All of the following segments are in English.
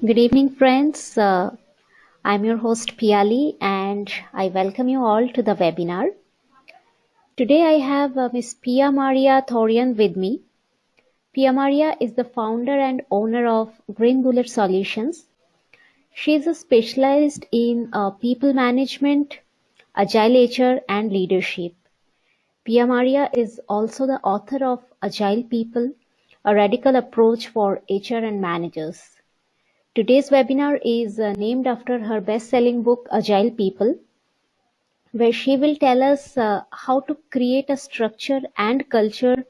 Good evening, friends. Uh, I'm your host Piali, and I welcome you all to the webinar. Today I have uh, Ms. Pia Maria Thorén with me. Pia Maria is the founder and owner of Green Bullet Solutions. She is a specialized in uh, people management, agile HR, and leadership. Pia Maria is also the author of Agile People, a radical approach for HR and managers. Today's webinar is uh, named after her best-selling book Agile People, where she will tell us uh, how to create a structure and culture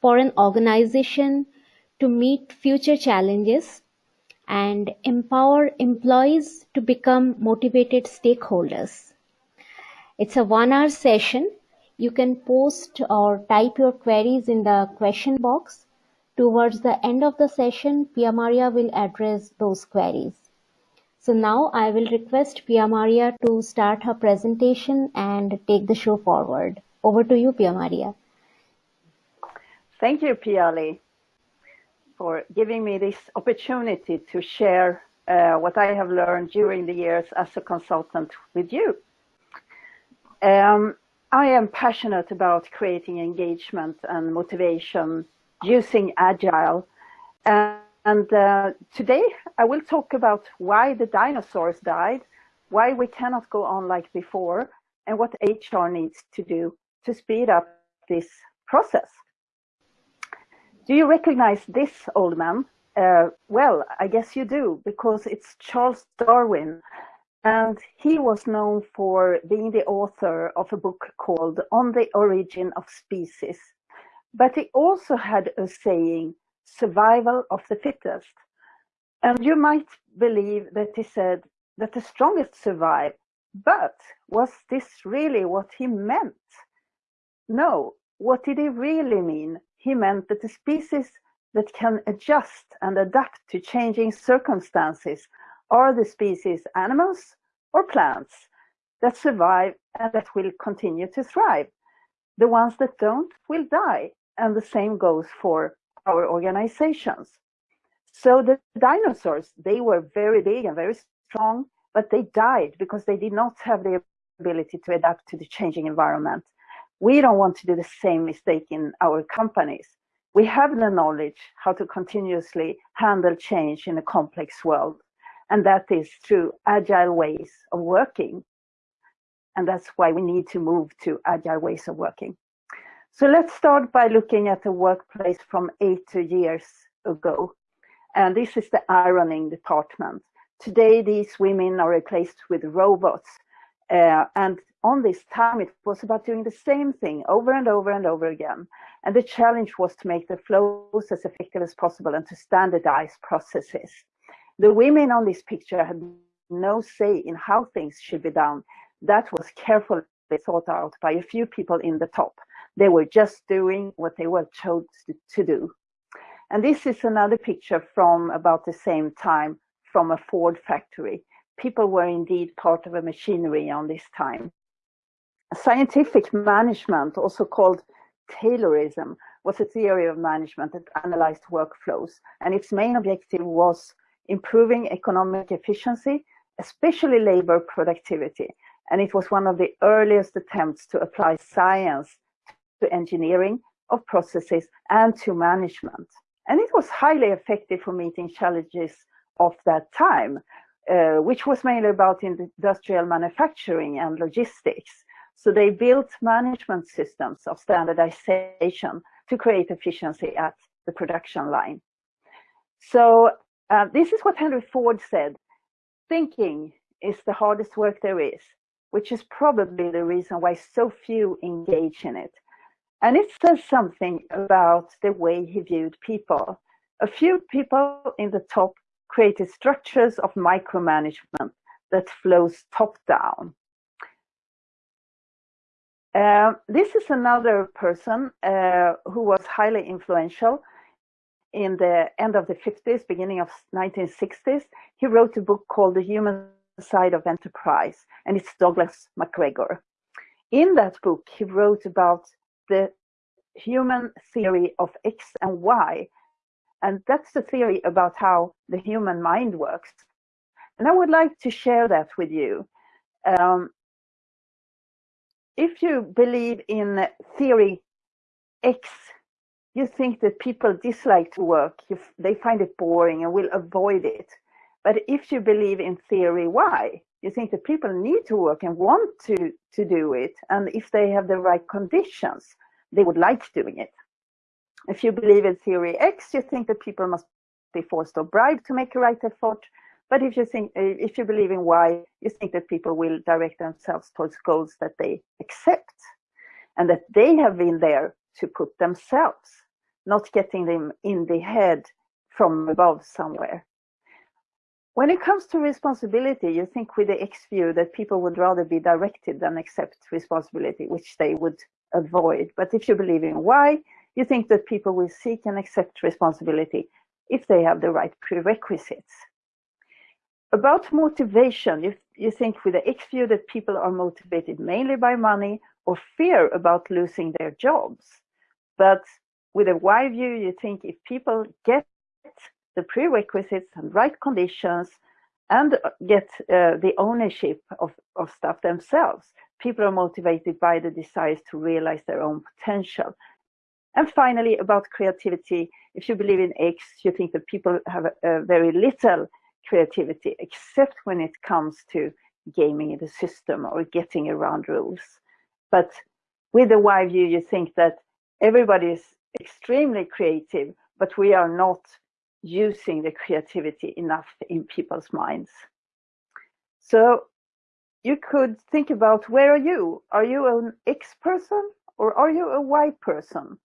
for an organization to meet future challenges and empower employees to become motivated stakeholders. It's a one hour session. You can post or type your queries in the question box. Towards the end of the session, Pia Maria will address those queries. So now I will request Pia Maria to start her presentation and take the show forward. Over to you, Pia Maria. Thank you, Piali, for giving me this opportunity to share uh, what I have learned during the years as a consultant with you. Um, I am passionate about creating engagement and motivation using Agile. And uh, today I will talk about why the dinosaurs died, why we cannot go on like before, and what HR needs to do to speed up this process. Do you recognize this old man? Uh, well, I guess you do, because it's Charles Darwin. And he was known for being the author of a book called On the Origin of Species. But he also had a saying, survival of the fittest. And you might believe that he said that the strongest survive, but was this really what he meant? No, what did he really mean? He meant that the species that can adjust and adapt to changing circumstances are the species animals or plants that survive and that will continue to thrive. The ones that don't will die and the same goes for our organizations. So the dinosaurs, they were very big and very strong, but they died because they did not have the ability to adapt to the changing environment. We don't want to do the same mistake in our companies. We have the knowledge how to continuously handle change in a complex world. And that is through agile ways of working. And that's why we need to move to agile ways of working. So let's start by looking at the workplace from 80 years ago. And this is the ironing department. Today, these women are replaced with robots. Uh, and on this time, it was about doing the same thing over and over and over again. And the challenge was to make the flows as effective as possible and to standardize processes. The women on this picture had no say in how things should be done. That was carefully thought out by a few people in the top. They were just doing what they were told to do. And this is another picture from about the same time from a Ford factory. People were indeed part of a machinery on this time. Scientific management, also called Taylorism, was a theory of management that analyzed workflows. And its main objective was improving economic efficiency, especially labor productivity. And it was one of the earliest attempts to apply science to engineering of processes and to management. And it was highly effective for meeting challenges of that time, uh, which was mainly about industrial manufacturing and logistics. So they built management systems of standardization to create efficiency at the production line. So uh, this is what Henry Ford said, thinking is the hardest work there is, which is probably the reason why so few engage in it. And it says something about the way he viewed people. A few people in the top created structures of micromanagement that flows top down. Uh, this is another person uh, who was highly influential in the end of the 50s, beginning of 1960s. He wrote a book called The Human Side of Enterprise, and it's Douglas McGregor. In that book, he wrote about the human theory of X and Y And that's the theory about how the human mind works. And I would like to share that with you. Um, if you believe in theory X, you think that people dislike to work, they find it boring and will avoid it. But if you believe in theory Y, you think that people need to work and want to, to do it. And if they have the right conditions, they would like doing it. If you believe in theory X, you think that people must be forced or bribed to make a right effort. But if you think, uh, if you believe in Y, you think that people will direct themselves towards goals that they accept and that they have been there to put themselves, not getting them in the head from above somewhere. When it comes to responsibility, you think with the X view that people would rather be directed than accept responsibility, which they would avoid. But if you believe in Y, you think that people will seek and accept responsibility if they have the right prerequisites. About motivation, you, you think with the X view that people are motivated mainly by money or fear about losing their jobs. But with a Y view, you think if people get the prerequisites and right conditions and get uh, the ownership of, of stuff themselves, people are motivated by the desires to realize their own potential. And finally, about creativity, if you believe in X, you think that people have uh, very little creativity, except when it comes to gaming the system or getting around rules. But with the Y view, you think that everybody is extremely creative, but we are not using the creativity enough in people's minds. So you could think about where are you? Are you an X person or are you a Y person?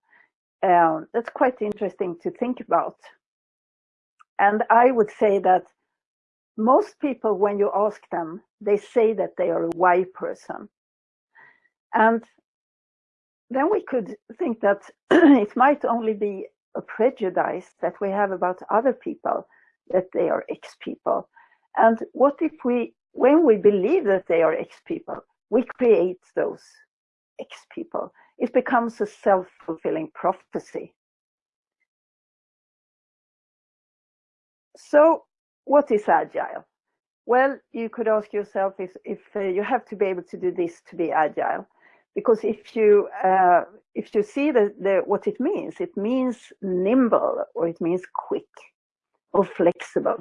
Um, that's quite interesting to think about. And I would say that most people, when you ask them, they say that they are a Y person. And then we could think that it might only be a prejudice that we have about other people, that they are X people. And what if we, when we believe that they are X people, we create those X people? It becomes a self-fulfilling prophecy. So what is agile? Well, you could ask yourself if, if uh, you have to be able to do this to be agile because if you uh, if you see the, the what it means, it means nimble or it means quick or flexible.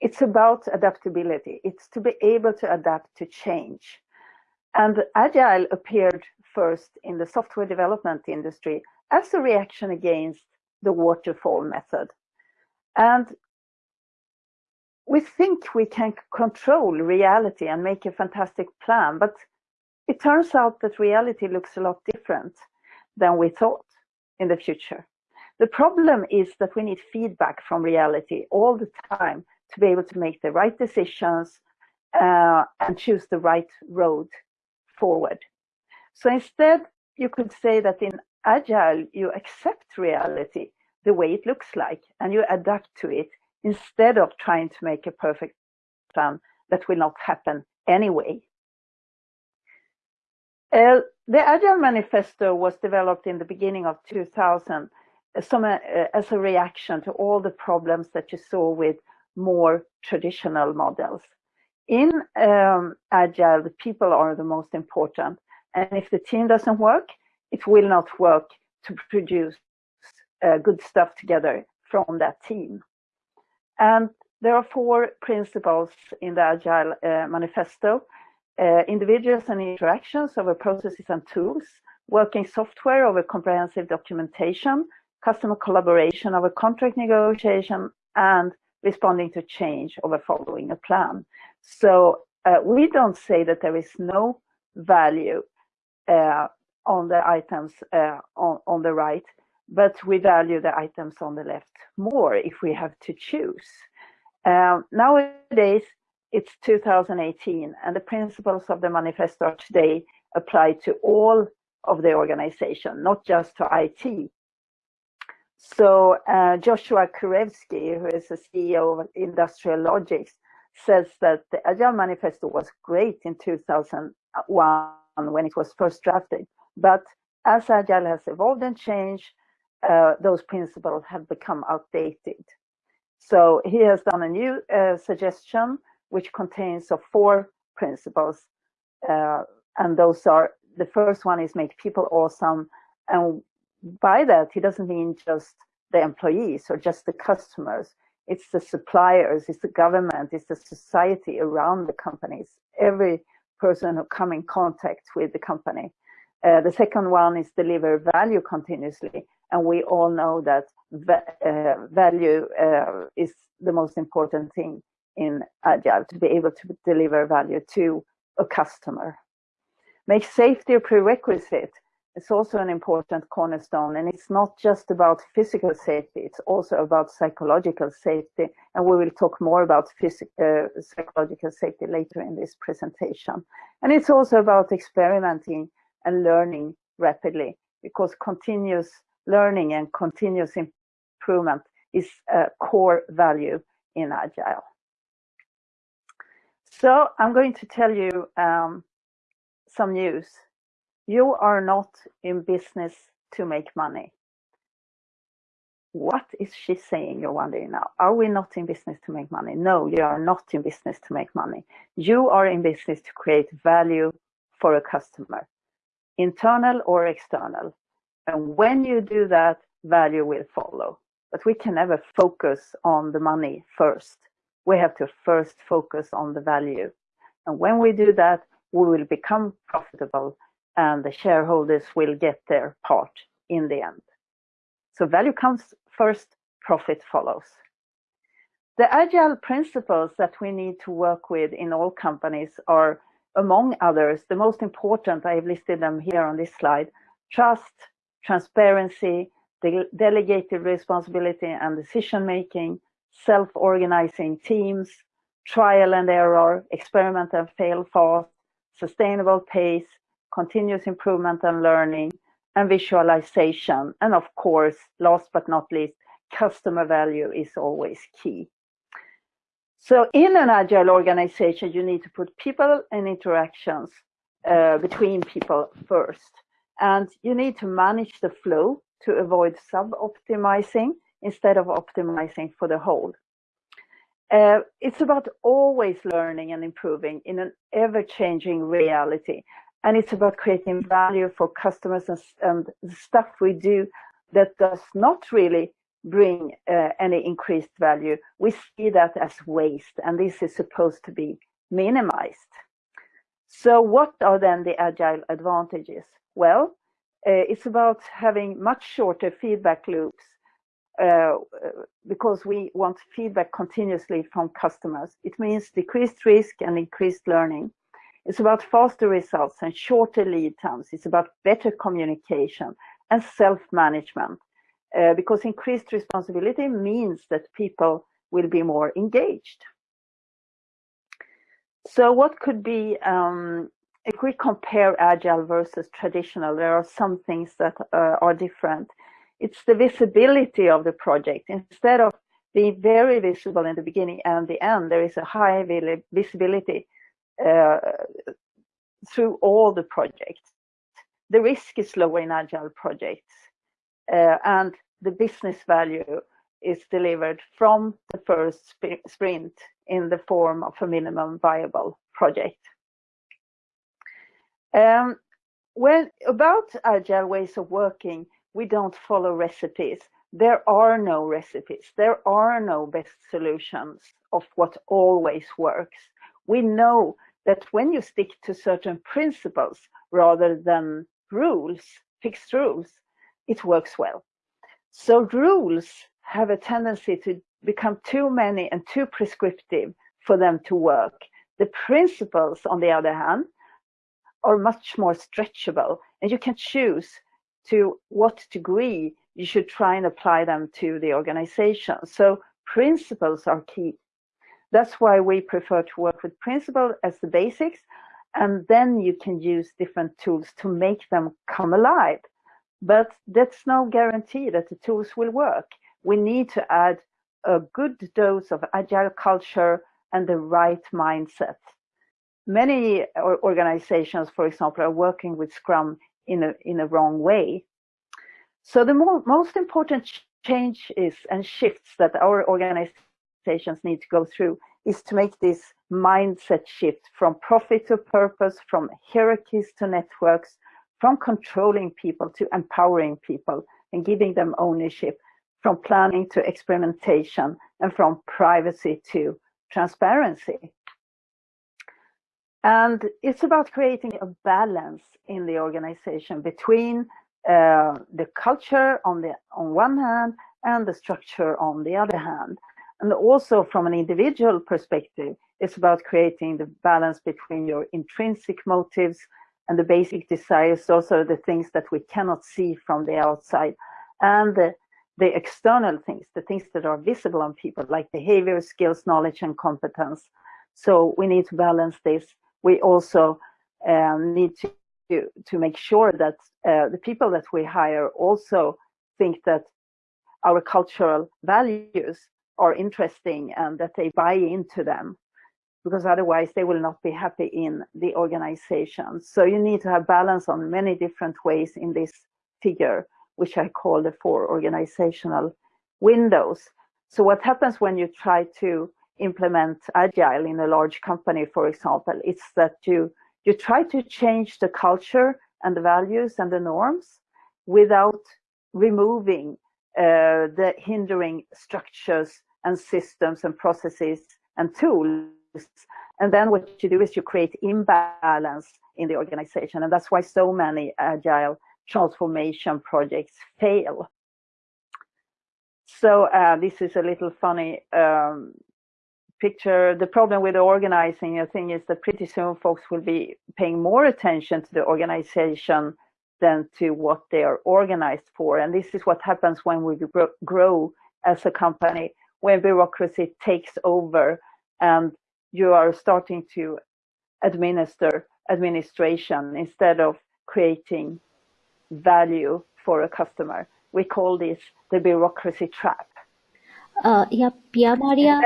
It's about adaptability. It's to be able to adapt to change. And agile appeared first in the software development industry as a reaction against the waterfall method. And we think we can control reality and make a fantastic plan, but it turns out that reality looks a lot different than we thought in the future. The problem is that we need feedback from reality all the time to be able to make the right decisions uh, and choose the right road forward. So instead, you could say that in Agile, you accept reality the way it looks like and you adapt to it instead of trying to make a perfect plan that will not happen anyway. Uh, the Agile Manifesto was developed in the beginning of 2000 uh, some, uh, as a reaction to all the problems that you saw with more traditional models. In um, Agile, the people are the most important. And if the team doesn't work, it will not work to produce uh, good stuff together from that team. And there are four principles in the Agile uh, Manifesto uh, individuals and interactions over processes and tools, working software over comprehensive documentation, customer collaboration over contract negotiation, and responding to change over following a plan. So uh, we don't say that there is no value uh, on the items uh, on, on the right, but we value the items on the left more if we have to choose. Um, nowadays, it's 2018 and the principles of the manifesto today apply to all of the organization, not just to IT. So uh, Joshua Kerievsky, who is the CEO of Industrial Logics, says that the Agile Manifesto was great in 2001 when it was first drafted. But as Agile has evolved and changed, uh, those principles have become outdated. So he has done a new uh, suggestion which contains of four principles. Uh, and those are, the first one is make people awesome. And by that, he doesn't mean just the employees or just the customers. It's the suppliers, it's the government, it's the society around the companies, every person who come in contact with the company. Uh, the second one is deliver value continuously. And we all know that uh, value uh, is the most important thing in Agile, to be able to deliver value to a customer. Make safety a prerequisite. It's also an important cornerstone, and it's not just about physical safety, it's also about psychological safety, and we will talk more about uh, psychological safety later in this presentation. And it's also about experimenting and learning rapidly, because continuous learning and continuous improvement is a core value in Agile. So I'm going to tell you um, some news. You are not in business to make money. What is she saying, you're wondering now? Are we not in business to make money? No, you are not in business to make money. You are in business to create value for a customer, internal or external. And when you do that, value will follow. But we can never focus on the money first. We have to first focus on the value. And when we do that, we will become profitable and the shareholders will get their part in the end. So value comes first, profit follows. The agile principles that we need to work with in all companies are, among others, the most important, I've listed them here on this slide, trust, transparency, de delegated responsibility and decision making, self-organizing teams, trial and error, experiment and fail fast, sustainable pace, continuous improvement and learning, and visualization. And of course, last but not least, customer value is always key. So in an agile organization, you need to put people and interactions uh, between people first. And you need to manage the flow to avoid sub-optimizing instead of optimizing for the whole. Uh, it's about always learning and improving in an ever-changing reality. And it's about creating value for customers and, and the stuff we do that does not really bring uh, any increased value. We see that as waste, and this is supposed to be minimized. So what are then the agile advantages? Well, uh, it's about having much shorter feedback loops uh, because we want feedback continuously from customers. It means decreased risk and increased learning. It's about faster results and shorter lead times. It's about better communication and self-management uh, because increased responsibility means that people will be more engaged. So what could be um, if we compare agile versus traditional, there are some things that uh, are different. It's the visibility of the project. Instead of being very visible in the beginning and the end, there is a high visibility uh, through all the projects. The risk is lower in agile projects, uh, and the business value is delivered from the first sprint in the form of a minimum viable project. Um, when about agile ways of working, we don't follow recipes. There are no recipes. There are no best solutions of what always works. We know that when you stick to certain principles rather than rules, fixed rules, it works well. So rules have a tendency to become too many and too prescriptive for them to work. The principles, on the other hand, are much more stretchable and you can choose to what degree you should try and apply them to the organization. So principles are key. That's why we prefer to work with principles as the basics and then you can use different tools to make them come alive. But that's no guarantee that the tools will work. We need to add a good dose of agile culture and the right mindset many organizations, for example, are working with Scrum in a, in a wrong way. So the mo most important changes and shifts that our organizations need to go through is to make this mindset shift from profit to purpose, from hierarchies to networks, from controlling people to empowering people and giving them ownership, from planning to experimentation, and from privacy to transparency. And it's about creating a balance in the organization between uh, the culture on the on one hand and the structure on the other hand. And also from an individual perspective, it's about creating the balance between your intrinsic motives and the basic desires, also the things that we cannot see from the outside, and the, the external things, the things that are visible on people, like behavior, skills, knowledge, and competence. So we need to balance this. We also um, need to, to, make sure that uh, the people that we hire also think that our cultural values are interesting and that they buy into them because otherwise they will not be happy in the organization. So you need to have balance on many different ways in this figure, which I call the four organizational windows. So what happens when you try to implement agile in a large company, for example, it's that you you try to change the culture and the values and the norms without removing uh, the hindering structures and systems and processes and tools. And then what you do is you create imbalance in the organization. And that's why so many agile transformation projects fail. So uh, this is a little funny um, picture. The problem with organizing I think, is that pretty soon folks will be paying more attention to the organization than to what they are organized for. And this is what happens when we grow as a company, when bureaucracy takes over and you are starting to administer administration instead of creating value for a customer. We call this the bureaucracy trap. Uh, yeah, Pia Maria,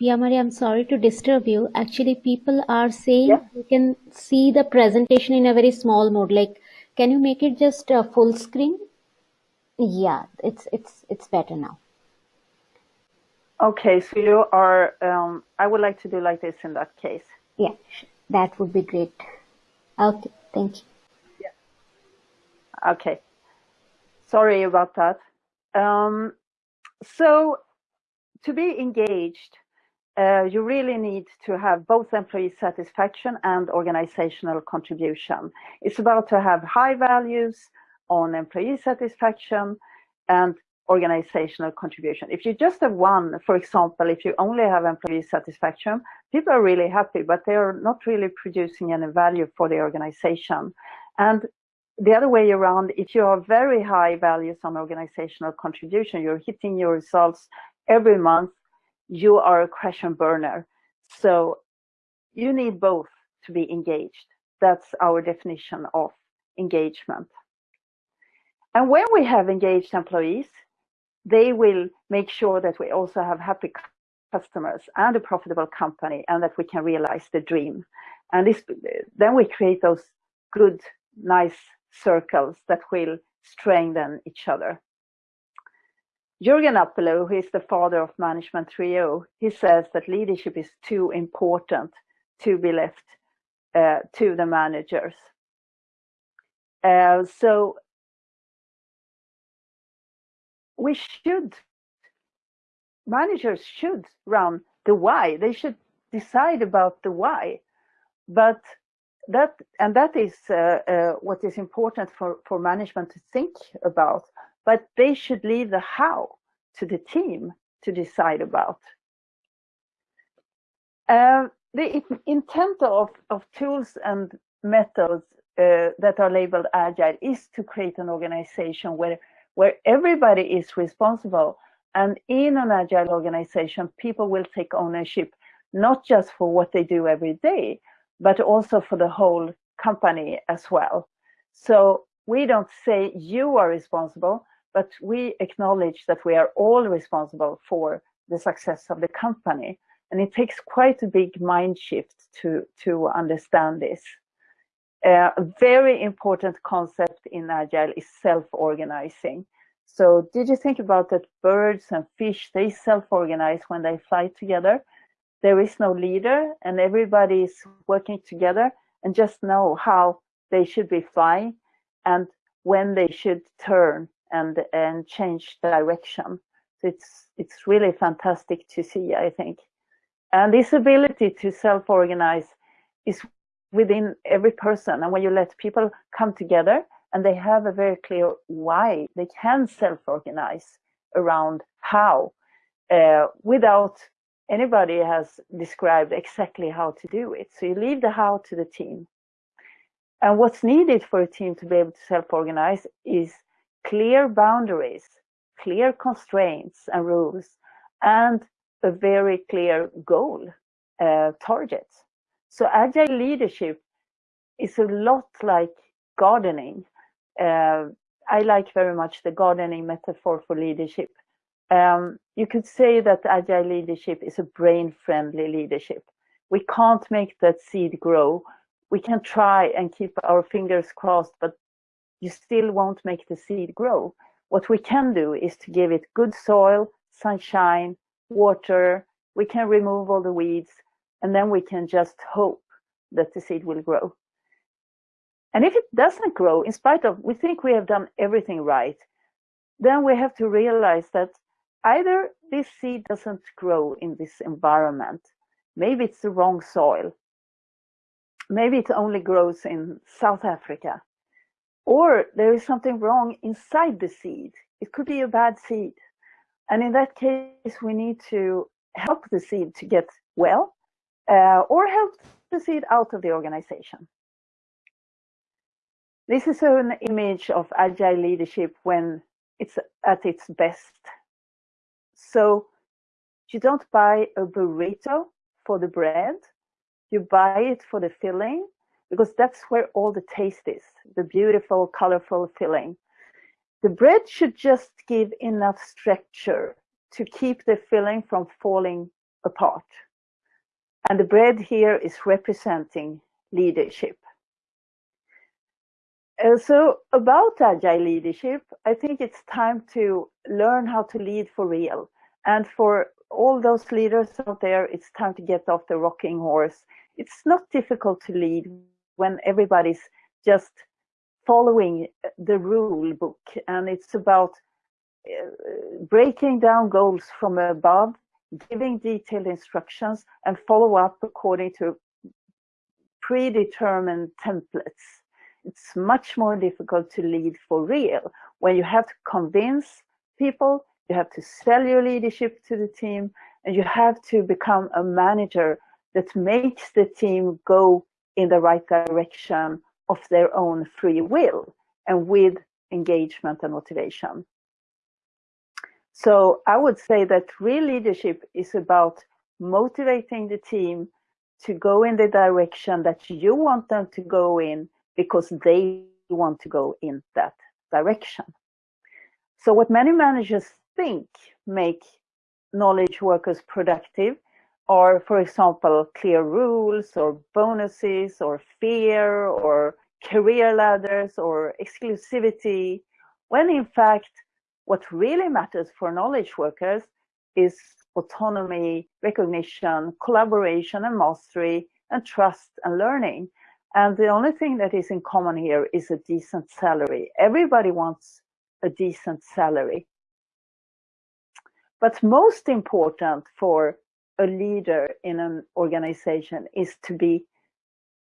Pia Maria, I'm sorry to disturb you. Actually, people are saying yeah. you can see the presentation in a very small mode. Like can you make it just a full screen? Yeah, it's it's it's better now. Okay, so you are. Um, I would like to do like this in that case. Yeah, that would be great. Okay, thank you. Yeah. Okay. Sorry about that. Um, so to be engaged, uh, you really need to have both employee satisfaction and organizational contribution. It's about to have high values on employee satisfaction and organizational contribution. If you just have one, for example, if you only have employee satisfaction, people are really happy, but they are not really producing any value for the organization. And the other way around, if you have very high values on organizational contribution, you're hitting your results every month you are a and burner. So you need both to be engaged. That's our definition of engagement. And when we have engaged employees, they will make sure that we also have happy customers and a profitable company and that we can realize the dream. And this, then we create those good, nice circles that will strengthen each other. Jürgen Appelo, who is the father of Management 3.0, he says that leadership is too important to be left uh, to the managers. Uh, so we should, managers should run the why. They should decide about the why. But that, and that is uh, uh what is important for, for management to think about but they should leave the how to the team to decide about. Uh, the intent of, of tools and methods uh, that are labeled agile is to create an organization where, where everybody is responsible. And in an agile organization, people will take ownership, not just for what they do every day, but also for the whole company as well. So we don't say you are responsible, but we acknowledge that we are all responsible for the success of the company. And it takes quite a big mind shift to, to understand this. A very important concept in Agile is self-organizing. So did you think about that birds and fish, they self-organize when they fly together? There is no leader and everybody is working together and just know how they should be flying and when they should turn and, and change direction. So it's, it's really fantastic to see, I think. And this ability to self-organize is within every person. And when you let people come together and they have a very clear why, they can self-organize around how uh, without anybody has described exactly how to do it. So you leave the how to the team. And what's needed for a team to be able to self-organize is clear boundaries, clear constraints and rules, and a very clear goal, uh, target. So agile leadership is a lot like gardening. Uh, I like very much the gardening metaphor for leadership. Um, you could say that agile leadership is a brain-friendly leadership. We can't make that seed grow. We can try and keep our fingers crossed, but you still won't make the seed grow. What we can do is to give it good soil, sunshine, water, we can remove all the weeds, and then we can just hope that the seed will grow. And if it doesn't grow, in spite of, we think we have done everything right, then we have to realize that either this seed doesn't grow in this environment, maybe it's the wrong soil, maybe it only grows in South Africa, or there is something wrong inside the seed. It could be a bad seed. And in that case, we need to help the seed to get well uh, or help the seed out of the organization. This is an image of agile leadership when it's at its best. So you don't buy a burrito for the bread, you buy it for the filling because that's where all the taste is, the beautiful, colorful filling. The bread should just give enough structure to keep the filling from falling apart. And the bread here is representing leadership. Uh, so about agile leadership, I think it's time to learn how to lead for real. And for all those leaders out there, it's time to get off the rocking horse. It's not difficult to lead when everybody's just following the rule book and it's about uh, breaking down goals from above, giving detailed instructions and follow up according to predetermined templates. It's much more difficult to lead for real when you have to convince people, you have to sell your leadership to the team, and you have to become a manager that makes the team go in the right direction of their own free will and with engagement and motivation. So I would say that real leadership is about motivating the team to go in the direction that you want them to go in because they want to go in that direction. So what many managers think make knowledge workers productive are, for example, clear rules or bonuses or fear or career ladders or exclusivity, when in fact, what really matters for knowledge workers is autonomy, recognition, collaboration and mastery, and trust and learning. And the only thing that is in common here is a decent salary. Everybody wants a decent salary. But most important for a leader in an organization is to be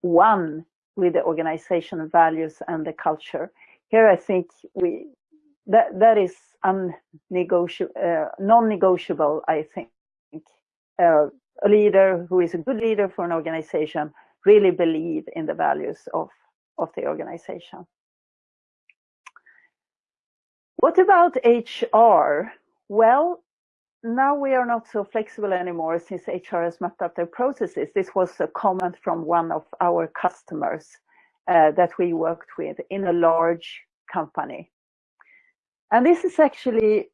one with the organizational values and the culture. Here, I think we that that is unnegotiable, uh, non-negotiable. I think uh, a leader who is a good leader for an organization really believe in the values of of the organization. What about HR? Well, now we are not so flexible anymore since HR has mapped out their processes. This was a comment from one of our customers uh, that we worked with in a large company. And this is actually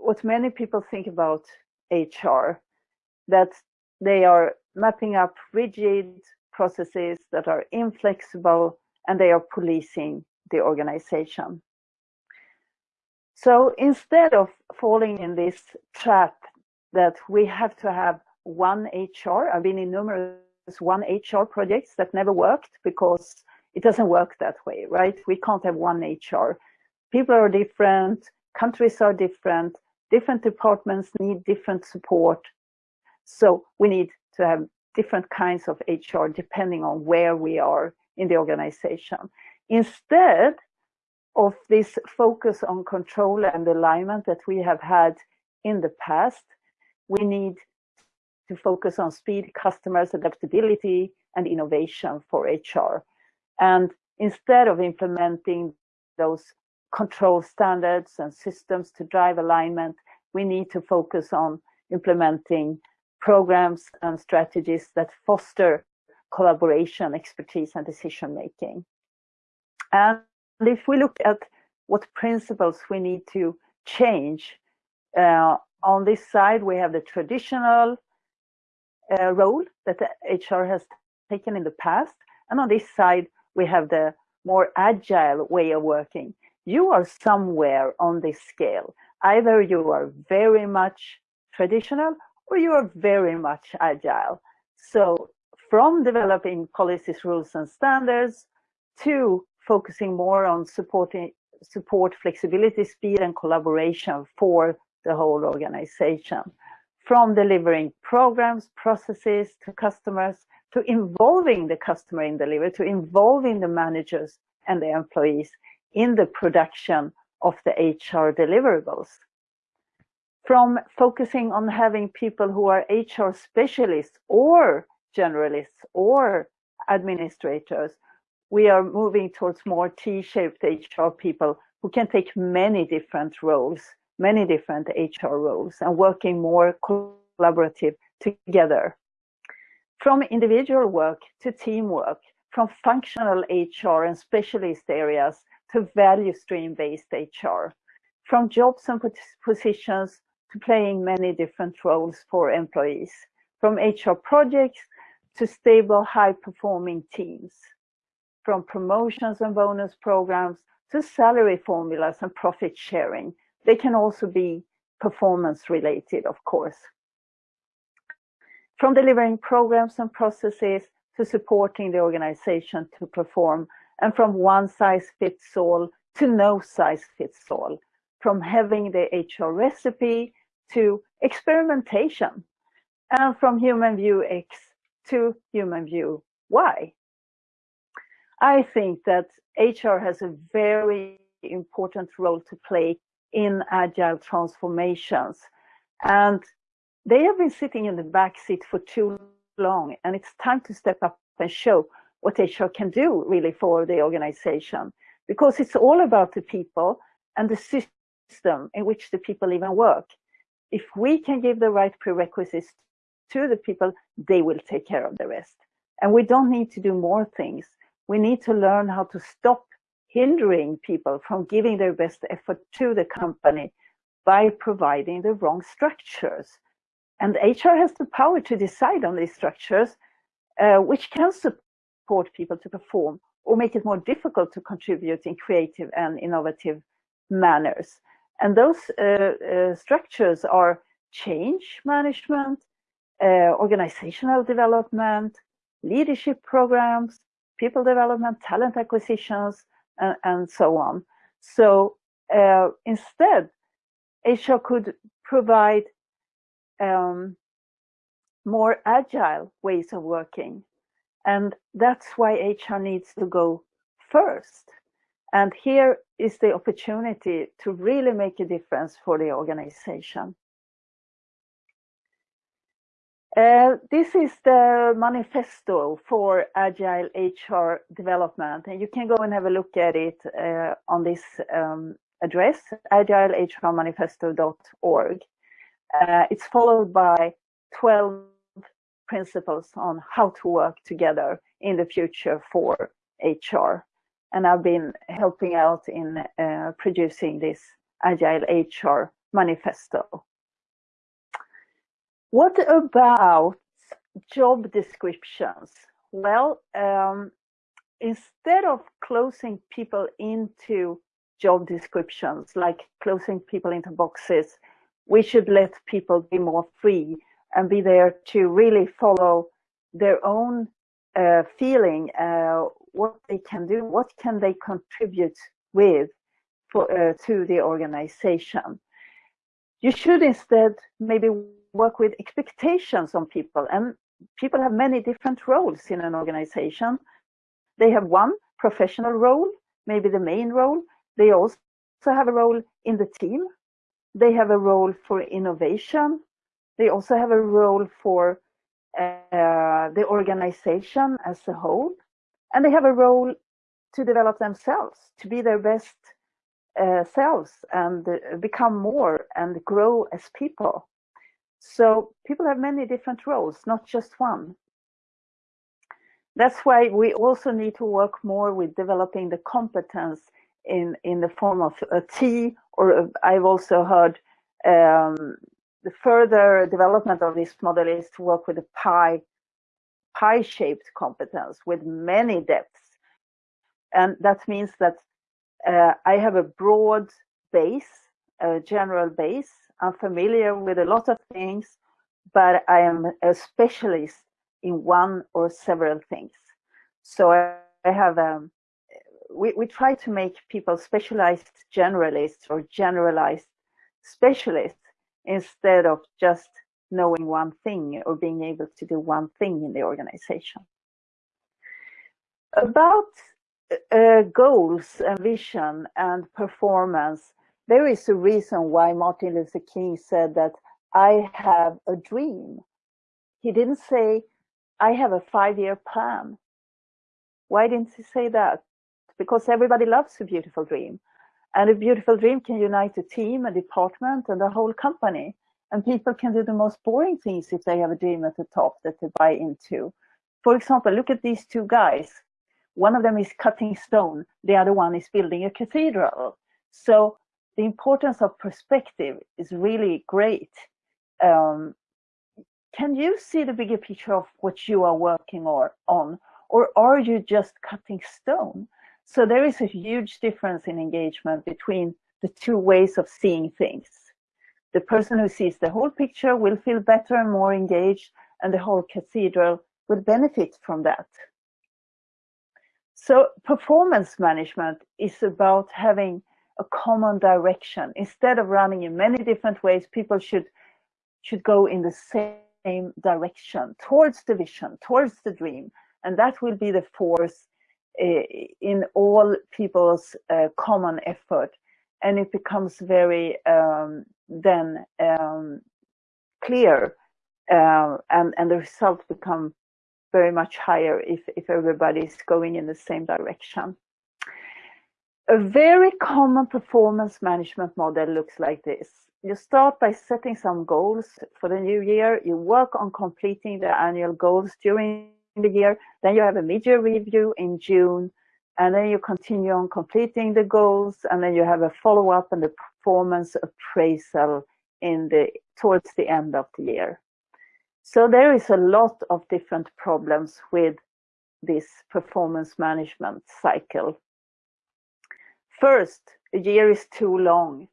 what many people think about HR, that they are mapping up rigid processes that are inflexible and they are policing the organization. So instead of falling in this trap that we have to have one HR, I've been in numerous one HR projects that never worked because it doesn't work that way, right? We can't have one HR. People are different, countries are different, different departments need different support. So we need to have different kinds of HR depending on where we are in the organization. Instead of this focus on control and alignment that we have had in the past, we need to focus on speed, customers, adaptability, and innovation for HR. And instead of implementing those control standards and systems to drive alignment, we need to focus on implementing programs and strategies that foster collaboration, expertise, and decision making. And if we look at what principles we need to change, uh, on this side, we have the traditional uh, role that HR has taken in the past. And on this side, we have the more agile way of working. You are somewhere on this scale. Either you are very much traditional or you are very much agile. So from developing policies, rules and standards to focusing more on supporting support flexibility, speed and collaboration for the whole organization. From delivering programs, processes to customers, to involving the customer in delivery, to involving the managers and the employees in the production of the HR deliverables. From focusing on having people who are HR specialists or generalists or administrators, we are moving towards more T-shaped HR people who can take many different roles, many different HR roles and working more collaborative together. From individual work to teamwork, from functional HR and specialist areas to value stream based HR, from jobs and positions to playing many different roles for employees, from HR projects to stable high performing teams from promotions and bonus programs to salary formulas and profit sharing. They can also be performance related, of course. From delivering programs and processes to supporting the organization to perform and from one size fits all to no size fits all. From having the HR recipe to experimentation and from human view X to human view Y. I think that HR has a very important role to play in agile transformations. And they have been sitting in the back seat for too long, and it's time to step up and show what HR can do really for the organization, because it's all about the people and the system in which the people even work. If we can give the right prerequisites to the people, they will take care of the rest. And we don't need to do more things we need to learn how to stop hindering people from giving their best effort to the company by providing the wrong structures. And HR has the power to decide on these structures, uh, which can support people to perform or make it more difficult to contribute in creative and innovative manners. And those uh, uh, structures are change management, uh, organizational development, leadership programs, people development, talent acquisitions, and, and so on. So uh, instead, HR could provide um, more agile ways of working. And that's why HR needs to go first. And here is the opportunity to really make a difference for the organization. Uh, this is the manifesto for Agile HR development, and you can go and have a look at it uh, on this um, address, agilehrmanifesto.org. Uh, it's followed by 12 principles on how to work together in the future for HR. And I've been helping out in uh, producing this Agile HR manifesto. What about job descriptions? Well, um, instead of closing people into job descriptions, like closing people into boxes. We should let people be more free and be there to really follow their own uh, feeling, uh, what they can do, what can they contribute with for, uh, to the organization. You should instead maybe work with expectations on people and people have many different roles in an organization. They have one professional role, maybe the main role. They also have a role in the team. They have a role for innovation. They also have a role for uh, the organization as a whole. And they have a role to develop themselves, to be their best uh, selves and uh, become more and grow as people. So people have many different roles, not just one. That's why we also need to work more with developing the competence in, in the form of a T, or a, I've also heard um, the further development of this model is to work with a pie, pie-shaped competence with many depths. And that means that uh, I have a broad base, a general base. I'm familiar with a lot of things, but I am a specialist in one or several things. So I, I have, um, we, we try to make people specialized generalists or generalized specialists instead of just knowing one thing or being able to do one thing in the organization. About uh, goals and vision and performance, there is a reason why Martin Luther King said that I have a dream. He didn't say, I have a five-year plan. Why didn't he say that? Because everybody loves a beautiful dream. And a beautiful dream can unite a team, a department, and a whole company. And people can do the most boring things if they have a dream at the top that they buy into. For example, look at these two guys. One of them is cutting stone, the other one is building a cathedral. So the importance of perspective is really great. Um, can you see the bigger picture of what you are working or, on, or are you just cutting stone? So there is a huge difference in engagement between the two ways of seeing things. The person who sees the whole picture will feel better and more engaged, and the whole cathedral will benefit from that. So performance management is about having a common direction. Instead of running in many different ways, people should, should go in the same direction, towards the vision, towards the dream. And that will be the force uh, in all people's uh, common effort. And it becomes very um, then um, clear uh, and, and the results become very much higher if, if everybody is going in the same direction. A very common performance management model looks like this. You start by setting some goals for the new year. You work on completing the annual goals during the year. Then you have a mid-year review in June. And then you continue on completing the goals. And then you have a follow-up and the performance appraisal in the towards the end of the year. So there is a lot of different problems with this performance management cycle. First, a year is too long.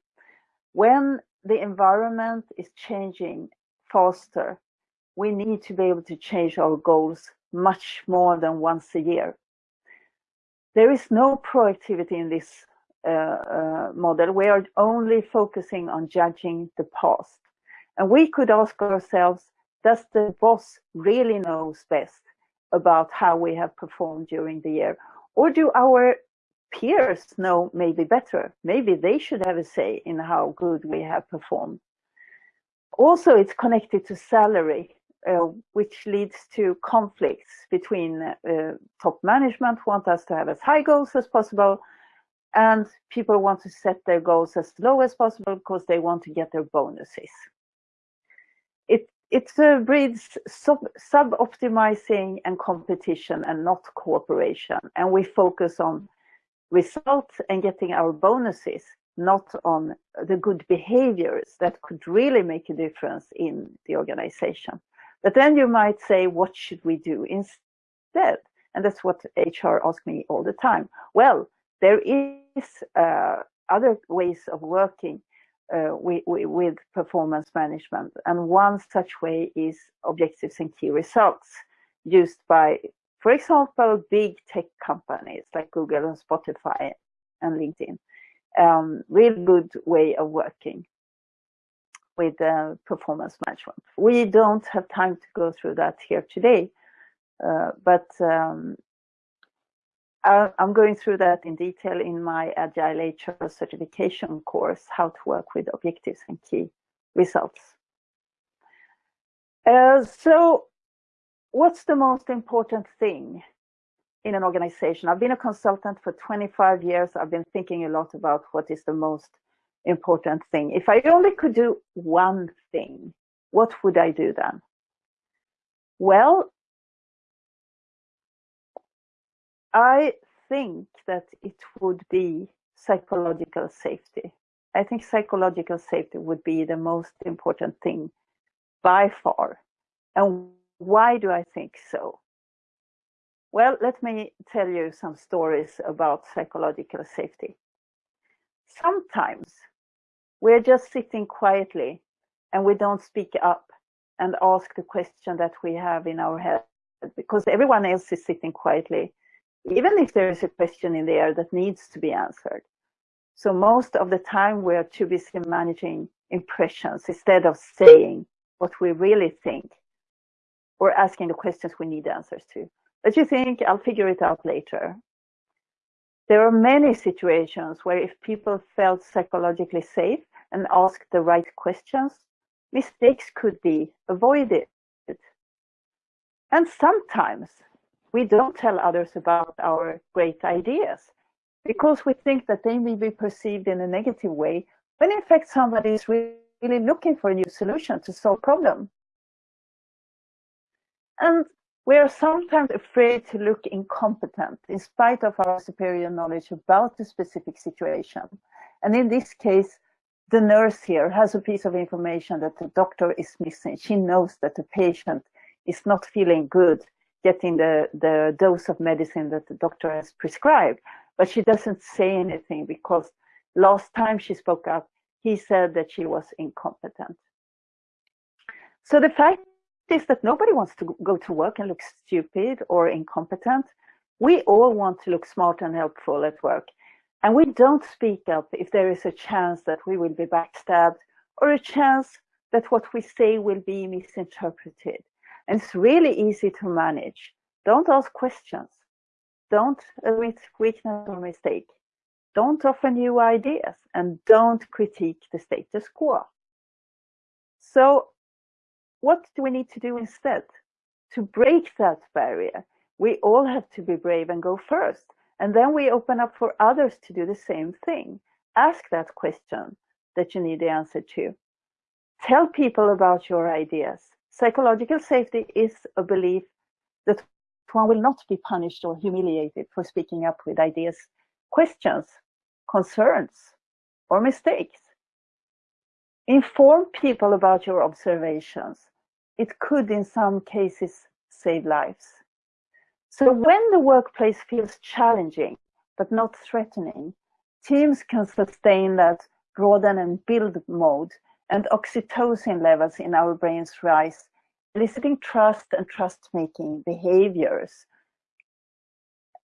When the environment is changing faster, we need to be able to change our goals much more than once a year. There is no proactivity in this uh, uh, model. We are only focusing on judging the past. And we could ask ourselves, does the boss really knows best about how we have performed during the year? Or do our peers know maybe better? Maybe they should have a say in how good we have performed. Also, it's connected to salary, uh, which leads to conflicts between uh, top management want us to have as high goals as possible, and people want to set their goals as low as possible because they want to get their bonuses. It it uh, breeds sub, sub-optimizing and competition and not cooperation. And we focus on results and getting our bonuses, not on the good behaviors that could really make a difference in the organization. But then you might say, what should we do instead? And that's what HR asks me all the time. Well, there is uh, other ways of working uh, with, with performance management. And one such way is objectives and key results used by, for example, big tech companies like Google and Spotify and LinkedIn. Um, really good way of working with uh, performance management. We don't have time to go through that here today, uh, but um, I'm going through that in detail in my Agile HR certification course, how to work with objectives and key results. Uh, so what's the most important thing in an organization? I've been a consultant for 25 years. I've been thinking a lot about what is the most important thing. If I only could do one thing, what would I do then? Well, I think that it would be psychological safety. I think psychological safety would be the most important thing by far. And why do I think so? Well, let me tell you some stories about psychological safety. Sometimes we're just sitting quietly and we don't speak up and ask the question that we have in our head because everyone else is sitting quietly, even if there is a question in the air that needs to be answered. So most of the time we're too busy managing impressions instead of saying what we really think or asking the questions we need answers to. But you think, I'll figure it out later. There are many situations where if people felt psychologically safe and asked the right questions, mistakes could be avoided. And sometimes we don't tell others about our great ideas because we think that they may be perceived in a negative way when in fact somebody is really looking for a new solution to solve problem. And we are sometimes afraid to look incompetent in spite of our superior knowledge about the specific situation. And in this case, the nurse here has a piece of information that the doctor is missing. She knows that the patient is not feeling good getting the, the dose of medicine that the doctor has prescribed, but she doesn't say anything because last time she spoke up, he said that she was incompetent. So the fact is that nobody wants to go to work and look stupid or incompetent. We all want to look smart and helpful at work. And we don't speak up if there is a chance that we will be backstabbed or a chance that what we say will be misinterpreted. And it's really easy to manage. Don't ask questions. Don't admit weakness or mistake. Don't offer new ideas and don't critique the status quo. So what do we need to do instead? To break that barrier, we all have to be brave and go first. And then we open up for others to do the same thing. Ask that question that you need the answer to. Tell people about your ideas. Psychological safety is a belief that one will not be punished or humiliated for speaking up with ideas, questions, concerns, or mistakes. Inform people about your observations. It could, in some cases, save lives. So when the workplace feels challenging, but not threatening, teams can sustain that broaden and build mode and oxytocin levels in our brains rise, eliciting trust and trust-making behaviors.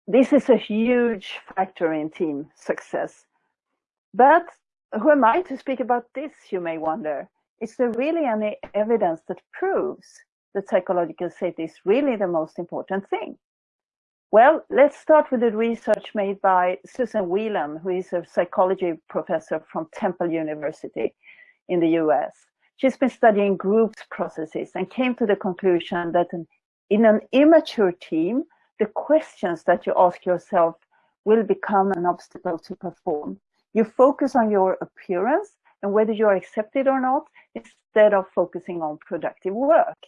This is a huge factor in team success. But who am I to speak about this, you may wonder? Is there really any evidence that proves that psychological safety is really the most important thing? Well, let's start with the research made by Susan Wheelan, who is a psychology professor from Temple University in the US. She's been studying groups processes and came to the conclusion that in an immature team, the questions that you ask yourself will become an obstacle to perform. You focus on your appearance and whether you are accepted or not, instead of focusing on productive work.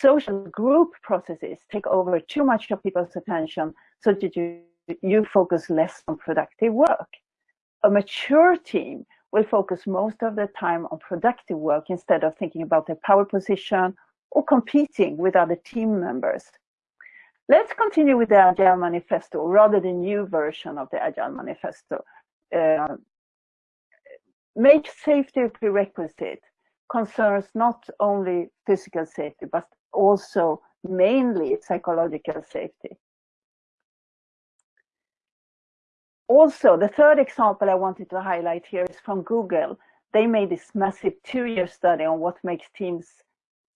Social group processes take over too much of people's attention so that you, you focus less on productive work. A mature team will focus most of their time on productive work instead of thinking about their power position or competing with other team members. Let's continue with the Agile Manifesto, rather the new version of the Agile Manifesto, uh, make safety a prerequisite concerns not only physical safety, but also mainly psychological safety. Also, the third example I wanted to highlight here is from Google. They made this massive two-year study on what makes teams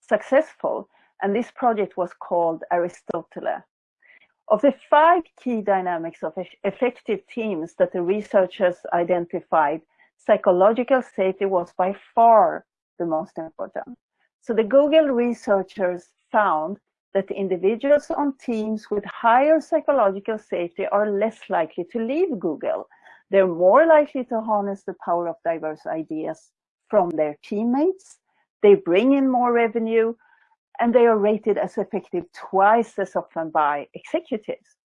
successful, and this project was called Aristotle. Of the five key dynamics of effective teams that the researchers identified, psychological safety was by far the most important. So the Google researchers found that individuals on teams with higher psychological safety are less likely to leave Google. They're more likely to harness the power of diverse ideas from their teammates. They bring in more revenue and they are rated as effective twice as often by executives.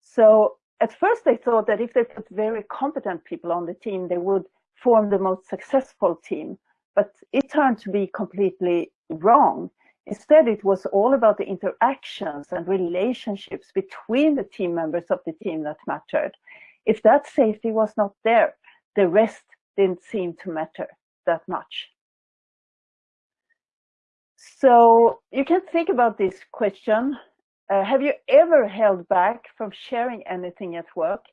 So at first they thought that if they put very competent people on the team, they would form the most successful team. But it turned to be completely wrong Instead, it was all about the interactions and relationships between the team members of the team that mattered. If that safety was not there, the rest didn't seem to matter that much. So you can think about this question. Uh, have you ever held back from sharing anything at work?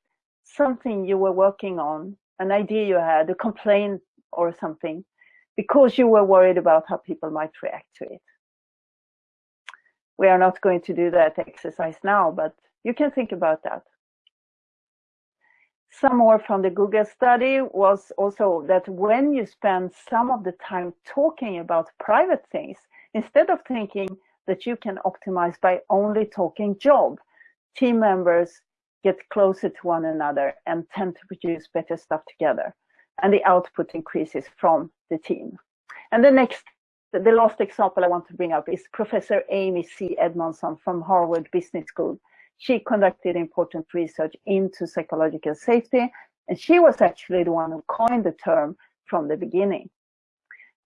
Something you were working on, an idea you had, a complaint or something, because you were worried about how people might react to it we are not going to do that exercise now, but you can think about that. Some more from the Google study was also that when you spend some of the time talking about private things, instead of thinking that you can optimize by only talking job, team members get closer to one another and tend to produce better stuff together. And the output increases from the team. And the next the last example I want to bring up is Professor Amy C. Edmondson from Harvard Business School. She conducted important research into psychological safety, and she was actually the one who coined the term from the beginning.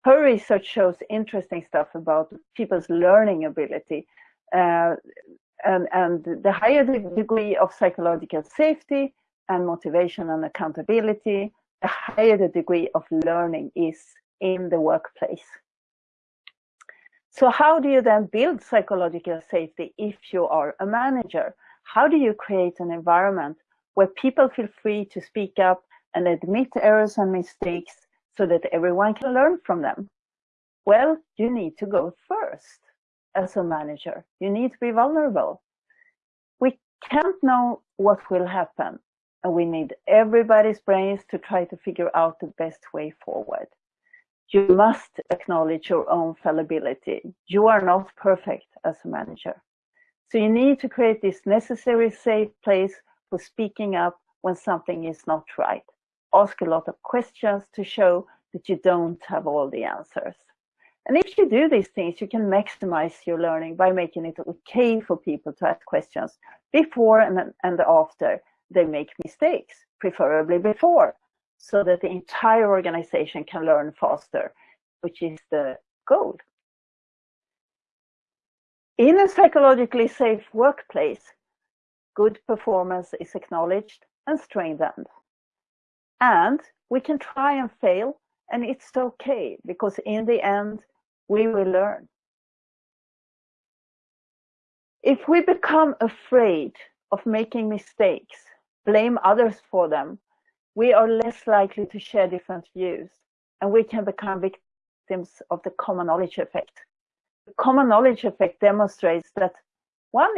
Her research shows interesting stuff about people's learning ability, uh, and, and the higher the degree of psychological safety and motivation and accountability, the higher the degree of learning is in the workplace. So how do you then build psychological safety if you are a manager? How do you create an environment where people feel free to speak up and admit errors and mistakes so that everyone can learn from them? Well, you need to go first as a manager. You need to be vulnerable. We can't know what will happen and we need everybody's brains to try to figure out the best way forward you must acknowledge your own fallibility. You are not perfect as a manager. So you need to create this necessary safe place for speaking up when something is not right. Ask a lot of questions to show that you don't have all the answers. And if you do these things, you can maximize your learning by making it okay for people to ask questions before and, and after they make mistakes, preferably before so that the entire organization can learn faster, which is the goal. In a psychologically safe workplace, good performance is acknowledged and strengthened. And we can try and fail, and it's okay, because in the end, we will learn. If we become afraid of making mistakes, blame others for them, we are less likely to share different views and we can become victims of the common knowledge effect. The common knowledge effect demonstrates that one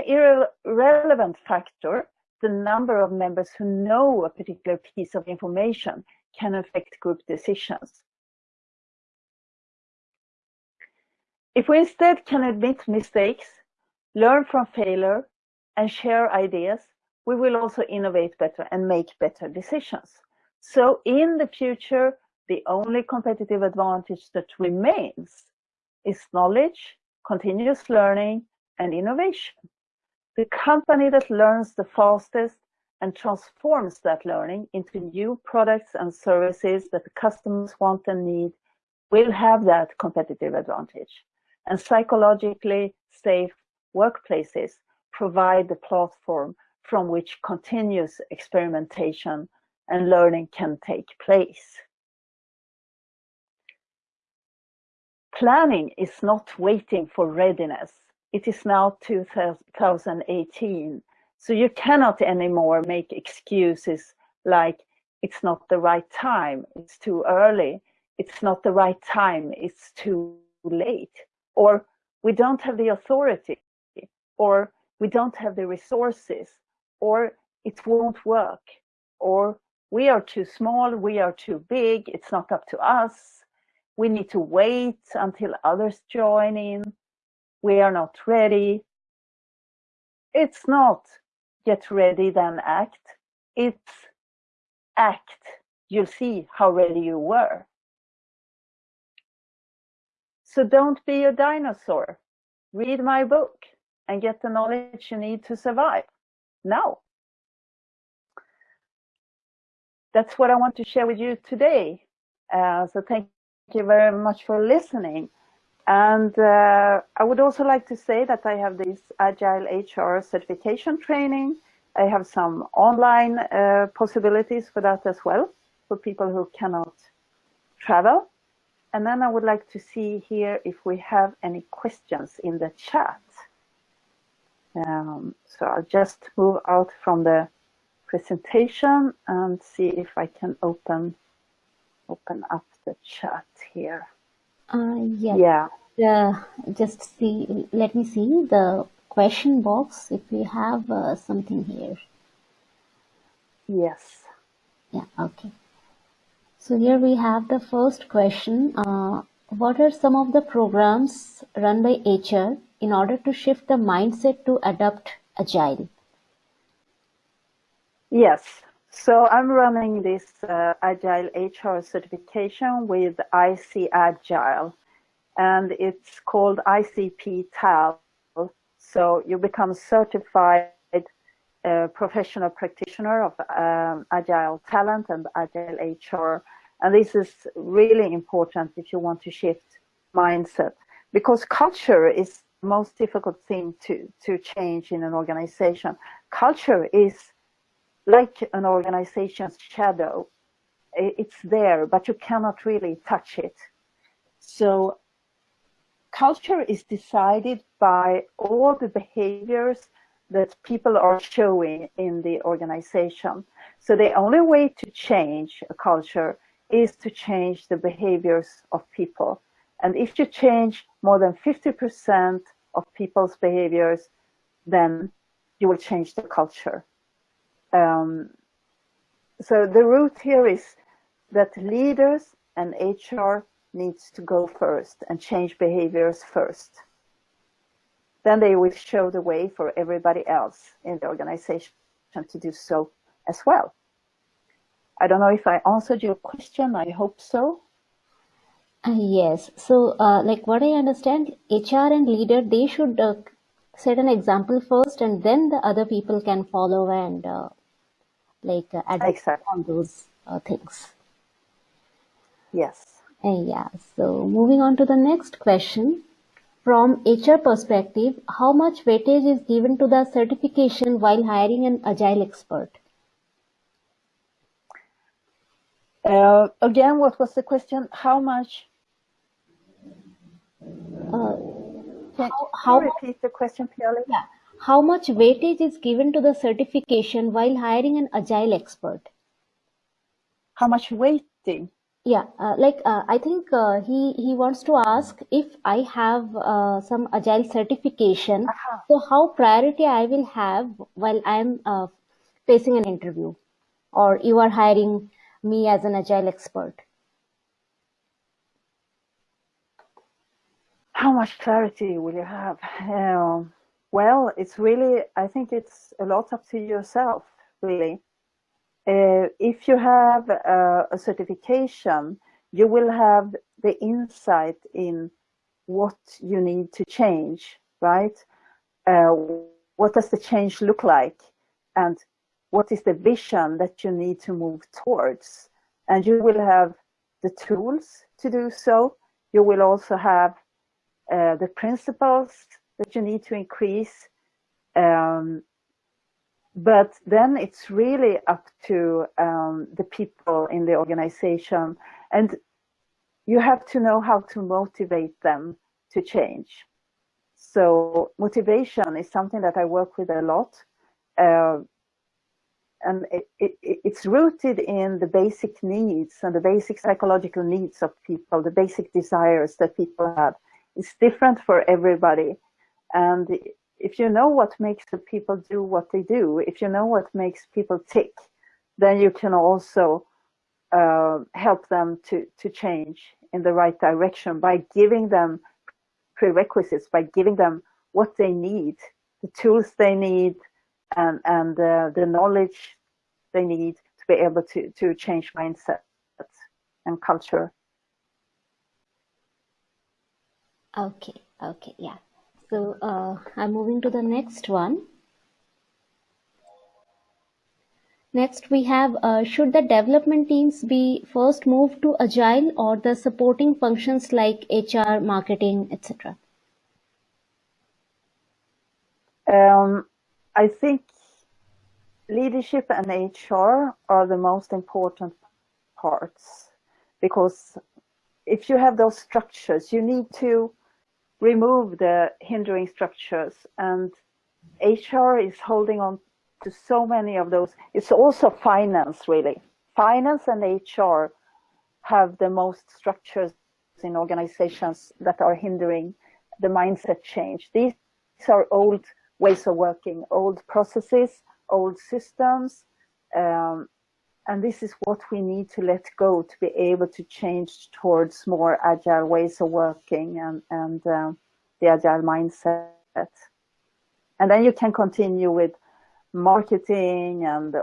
irrelevant factor, the number of members who know a particular piece of information, can affect group decisions. If we instead can admit mistakes, learn from failure, and share ideas, we will also innovate better and make better decisions. So in the future, the only competitive advantage that remains is knowledge, continuous learning, and innovation. The company that learns the fastest and transforms that learning into new products and services that the customers want and need will have that competitive advantage. And psychologically safe workplaces provide the platform from which continuous experimentation and learning can take place. Planning is not waiting for readiness. It is now 2018, so you cannot anymore make excuses like it's not the right time, it's too early, it's not the right time, it's too late, or we don't have the authority, or we don't have the resources, or it won't work, or we are too small, we are too big, it's not up to us, we need to wait until others join in, we are not ready. It's not get ready then act, it's act, you'll see how ready you were. So don't be a dinosaur. Read my book and get the knowledge you need to survive now. That's what I want to share with you today. Uh, so thank you very much for listening. And uh, I would also like to say that I have this Agile HR certification training. I have some online uh, possibilities for that as well, for people who cannot travel. And then I would like to see here if we have any questions in the chat. Um, so I'll just move out from the presentation and see if I can open open up the chat here. Uh, yeah. Yeah. Uh, just see. Let me see the question box if we have uh, something here. Yes. Yeah. Okay. So here we have the first question. Uh, what are some of the programs run by HR in order to shift the mindset to adopt agile? Yes. So I'm running this uh, Agile HR certification with ICAgile, and it's called ICP TAL. So you become certified uh, professional practitioner of um, Agile talent and Agile HR. And this is really important if you want to shift mindset because culture is most difficult thing to, to change in an organization. Culture is like an organization's shadow. It's there, but you cannot really touch it. So culture is decided by all the behaviors that people are showing in the organization. So the only way to change a culture is to change the behaviors of people. And if you change more than 50% of people's behaviors, then you will change the culture. Um, so the root here is that leaders and HR needs to go first and change behaviors first. Then they will show the way for everybody else in the organization to do so as well. I don't know if I answered your question. I hope so. Yes. So, uh, like what I understand, HR and leader, they should uh, set an example first and then the other people can follow and uh, like uh, exactly. on those uh, things. Yes. Uh, yeah. So moving on to the next question. From HR perspective, how much weightage is given to the certification while hiring an agile expert? Uh, again, what was the question? How much? Uh, can, how, how repeat the question, Piali? Yeah. How much weightage is given to the certification while hiring an agile expert? How much weighting? Yeah, uh, like uh, I think uh, he he wants to ask if I have uh, some agile certification, -huh. so how priority I will have while I'm uh, facing an interview, or you are hiring me as an agile expert. How much clarity will you have? Um, well, it's really, I think it's a lot up to yourself, really. Uh, if you have a, a certification, you will have the insight in what you need to change, right? Uh, what does the change look like? And what is the vision that you need to move towards? And you will have the tools to do so. You will also have uh, the principles that you need to increase um, but then it's really up to um, the people in the organization and you have to know how to motivate them to change. So motivation is something that i work with a lot uh, and it, it, it's rooted in the basic needs and the basic psychological needs of people the basic desires that people have. It's different for everybody and if you know what makes the people do what they do, if you know what makes people tick, then you can also uh, help them to, to change in the right direction by giving them prerequisites, by giving them what they need, the tools they need, and, and uh, the knowledge they need to be able to, to change mindset and culture. Okay, okay, yeah. So uh, I'm moving to the next one. Next we have, uh, should the development teams be first moved to Agile or the supporting functions like HR, marketing, etc.? Um, I think leadership and HR are the most important parts because if you have those structures, you need to remove the hindering structures and HR is holding on to so many of those. It's also finance really. Finance and HR have the most structures in organizations that are hindering the mindset change. These are old ways of working, old processes, old systems, um, and this is what we need to let go to be able to change towards more agile ways of working and, and um, the agile mindset. And then you can continue with marketing and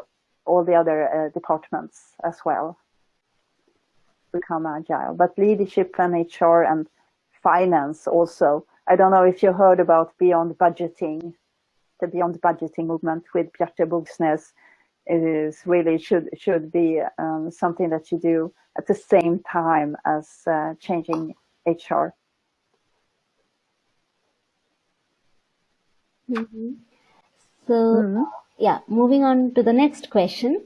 all the other uh, departments as well become agile. But leadership and HR and finance also. I don't know if you heard about beyond budgeting, the beyond budgeting movement with Bjarte Bogsnes is really should should be um, something that you do at the same time as uh, changing HR. Mm-hmm. So, mm-hmm. yeah, moving on to the next question.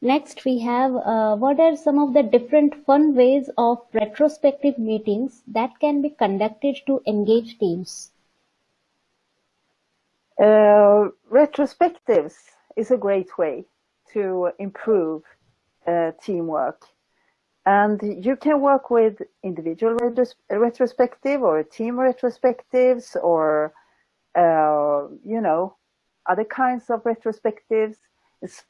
Next, we have uh, what are some of the different fun ways of retrospective meetings that can be conducted to engage teams? Uh, retrospectives is a great way to improve uh, teamwork. And you can work with individual retros retrospective or team retrospectives or, uh, you know, other kinds of retrospectives. It's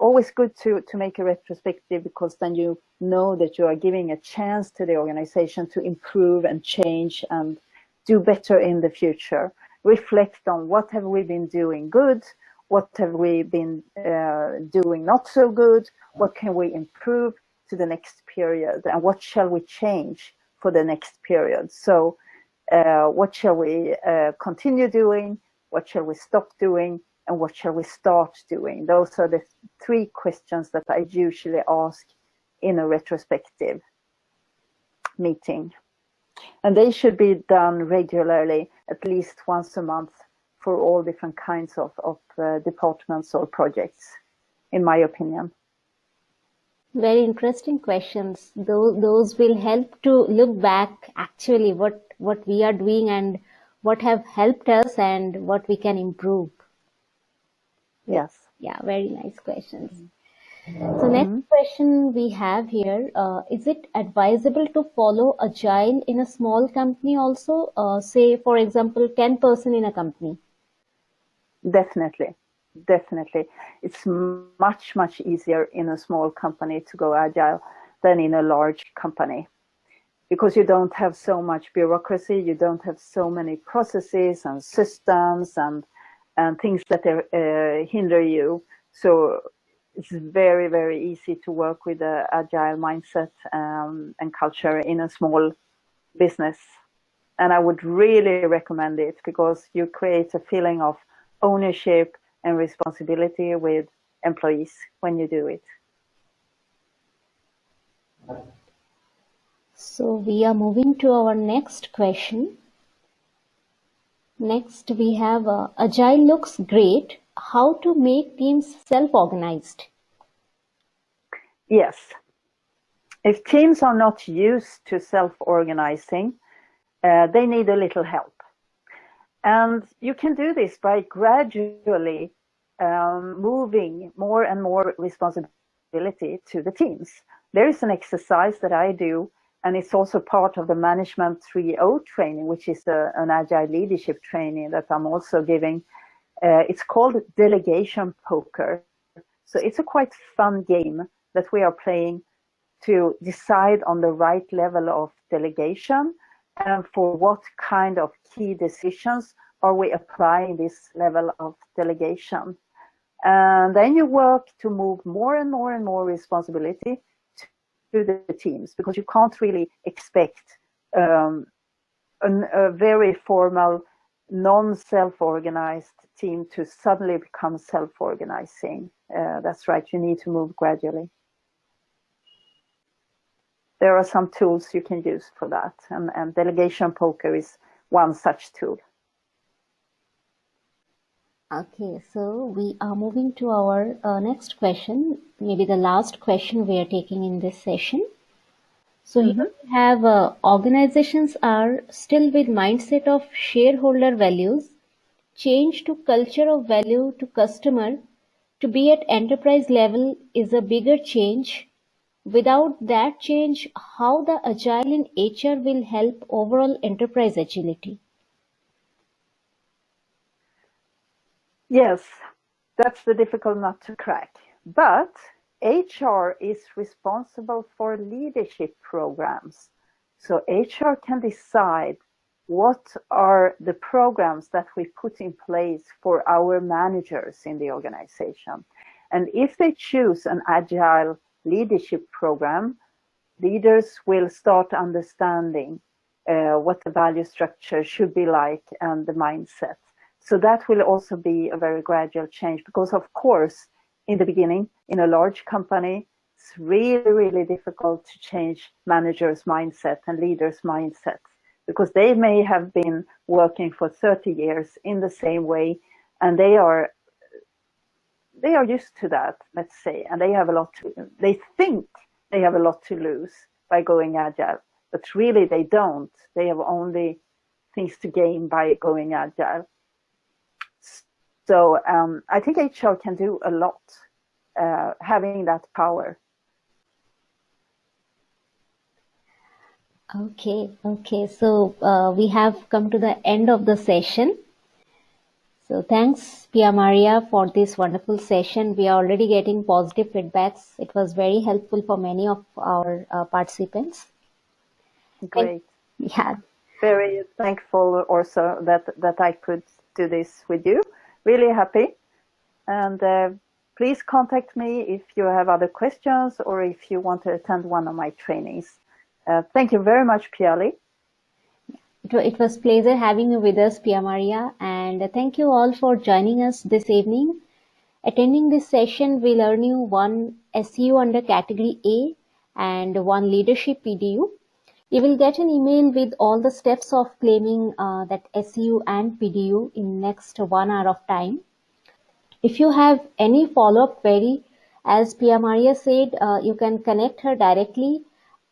always good to, to make a retrospective because then you know that you are giving a chance to the organization to improve and change and do better in the future. Reflect on what have we been doing good, what have we been uh, doing not so good? What can we improve to the next period? And what shall we change for the next period? So uh, what shall we uh, continue doing? What shall we stop doing? And what shall we start doing? Those are the three questions that I usually ask in a retrospective meeting. And they should be done regularly, at least once a month for all different kinds of, of uh, departments or projects, in my opinion. Very interesting questions. Those, those will help to look back actually what, what we are doing and what have helped us and what we can improve. Yes. Yeah, very nice questions. So next mm -hmm. question we have here: uh, Is it advisable to follow agile in a small company also? Uh, say, for example, 10 person in a company. Definitely, definitely. It's much, much easier in a small company to go agile than in a large company because you don't have so much bureaucracy, you don't have so many processes and systems and and things that uh, hinder you. So it's very, very easy to work with the agile mindset um, and culture in a small business. And I would really recommend it because you create a feeling of ownership and responsibility with employees when you do it. So we are moving to our next question. Next we have uh, Agile looks great, how to make teams self-organized. Yes. If teams are not used to self-organizing, uh, they need a little help. And you can do this by gradually um, moving more and more responsibility to the teams. There is an exercise that I do, and it's also part of the Management 3.0 training, which is a, an agile leadership training that I'm also giving. Uh, it's called delegation poker. So it's a quite fun game that we are playing to decide on the right level of delegation and for what kind of key decisions are we applying this level of delegation. And then you work to move more and more and more responsibility to the teams because you can't really expect um, an, a very formal, non-self-organized team to suddenly become self-organizing. Uh, that's right, you need to move gradually. There are some tools you can use for that, and, and delegation poker is one such tool. Okay, so we are moving to our uh, next question, maybe the last question we are taking in this session. So mm -hmm. you have uh, organizations are still with mindset of shareholder values, change to culture of value to customer to be at enterprise level is a bigger change. Without that change, how the agile in HR will help overall enterprise agility? Yes, that's the difficult nut to crack. But HR is responsible for leadership programs. So HR can decide what are the programs that we put in place for our managers in the organization. And if they choose an agile leadership program, leaders will start understanding uh, what the value structure should be like and the mindset. So that will also be a very gradual change because of course, in the beginning, in a large company, it's really, really difficult to change managers' mindset and leaders' mindsets because they may have been working for 30 years in the same way and they are they are used to that, let's say, and they have a lot to, they think they have a lot to lose by going agile, but really they don't. They have only things to gain by going agile. So um, I think HR can do a lot, uh, having that power. Okay, okay. So uh, we have come to the end of the session. So thanks, Pia Maria, for this wonderful session. We are already getting positive feedbacks. It was very helpful for many of our uh, participants. Great. And, yeah. Very thankful also that, that I could do this with you really happy. And uh, please contact me if you have other questions or if you want to attend one of my trainings. Uh, thank you very much, Piali. It was pleasure having you with us, Pia Maria, and thank you all for joining us this evening. Attending this session will earn you one SEU under category A and one leadership PDU. You will get an email with all the steps of claiming uh, that SEU and PDU in next one hour of time. If you have any follow-up query, as Pia Maria said, uh, you can connect her directly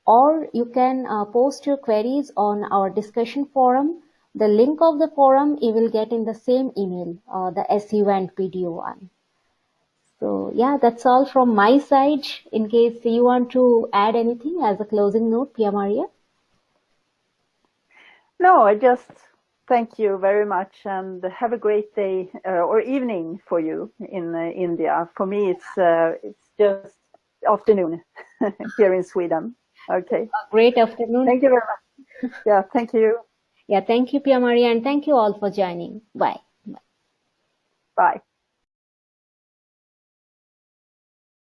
or you can uh, post your queries on our discussion forum. The link of the forum you will get in the same email, uh, the SEU and PDU one. So yeah, that's all from my side. In case you want to add anything as a closing note, Pia Maria. No, I just thank you very much and have a great day uh, or evening for you in uh, India. For me, it's uh, it's just afternoon here in Sweden. Okay. Great afternoon. Thank you very much. yeah, thank you. Yeah, thank you, Pia Maria, and thank you all for joining. Bye. Bye. Bye.